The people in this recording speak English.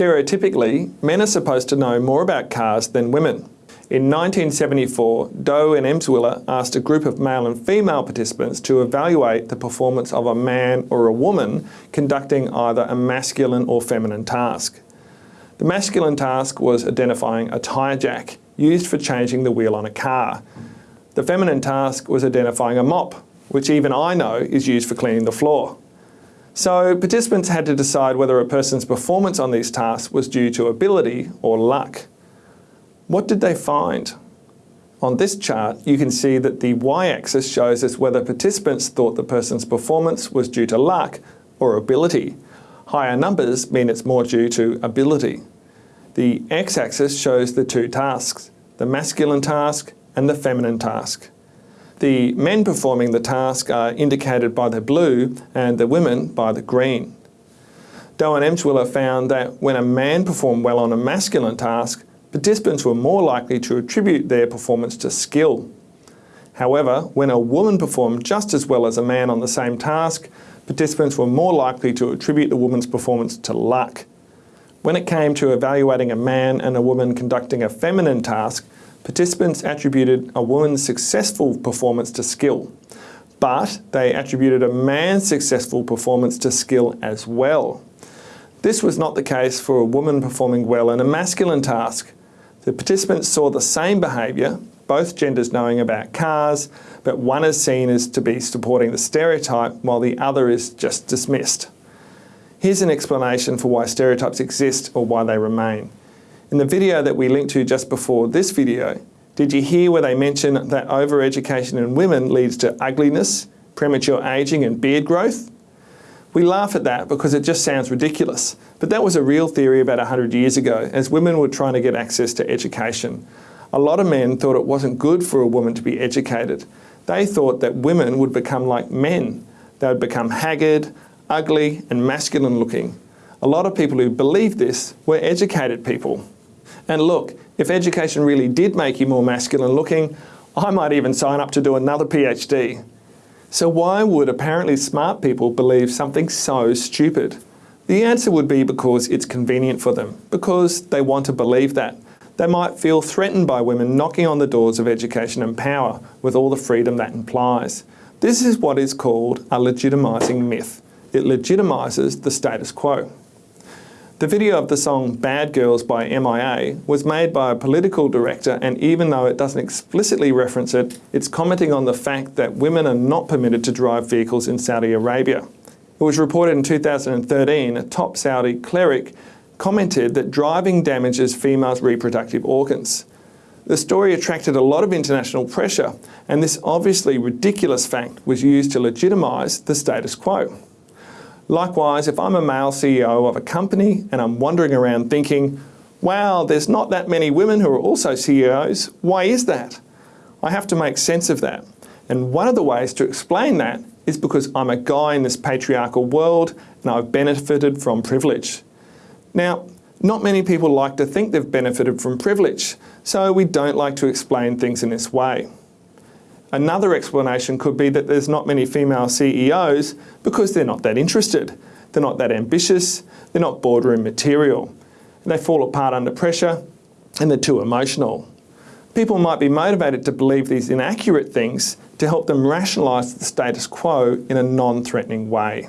Stereotypically, men are supposed to know more about cars than women. In 1974, Deaux and Emswiller asked a group of male and female participants to evaluate the performance of a man or a woman conducting either a masculine or feminine task. The masculine task was identifying a tyre jack used for changing the wheel on a car. The feminine task was identifying a mop, which even I know is used for cleaning the floor. So participants had to decide whether a person's performance on these tasks was due to ability or luck. What did they find? On this chart, you can see that the y-axis shows us whether participants thought the person's performance was due to luck or ability. Higher numbers mean it's more due to ability. The x-axis shows the two tasks, the masculine task and the feminine task. The men performing the task are indicated by the blue and the women by the green. Deaux and Emswiller found that when a man performed well on a masculine task, participants were more likely to attribute their performance to skill. However, when a woman performed just as well as a man on the same task, participants were more likely to attribute the woman's performance to luck. When it came to evaluating a man and a woman conducting a feminine task, participants attributed a woman's successful performance to skill, but they attributed a man's successful performance to skill as well. This was not the case for a woman performing well in a masculine task, the participants saw the same behaviour, both genders knowing about cars, but one is seen as to be supporting the stereotype while the other is just dismissed. Here's an explanation for why stereotypes exist or why they remain. In the video that we linked to just before this video, did you hear where they mention that overeducation in women leads to ugliness, premature ageing and beard growth? We laugh at that because it just sounds ridiculous, but that was a real theory about 100 years ago as women were trying to get access to education. A lot of men thought it wasn't good for a woman to be educated. They thought that women would become like men. They would become haggard, ugly and masculine looking. A lot of people who believed this were educated people. And look, if education really did make you more masculine looking, I might even sign up to do another PhD. So why would apparently smart people believe something so stupid? The answer would be because it's convenient for them, because they want to believe that. They might feel threatened by women knocking on the doors of education and power with all the freedom that implies. This is what is called a legitimising myth. It legitimises the status quo. The video of the song Bad Girls by MIA was made by a political director and even though it doesn't explicitly reference it, it's commenting on the fact that women are not permitted to drive vehicles in Saudi Arabia. It was reported in 2013 a top Saudi cleric commented that driving damages females' reproductive organs. The story attracted a lot of international pressure and this obviously ridiculous fact was used to legitimise the status quo. Likewise, if I'm a male CEO of a company and I'm wandering around thinking, wow, there's not that many women who are also CEOs, why is that? I have to make sense of that. And one of the ways to explain that is because I'm a guy in this patriarchal world and I've benefited from privilege. Now, not many people like to think they've benefited from privilege, so we don't like to explain things in this way. Another explanation could be that there's not many female CEOs because they're not that interested. They're not that ambitious. They're not boardroom material. They fall apart under pressure and they're too emotional. People might be motivated to believe these inaccurate things to help them rationalise the status quo in a non-threatening way.